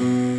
Mm-hmm.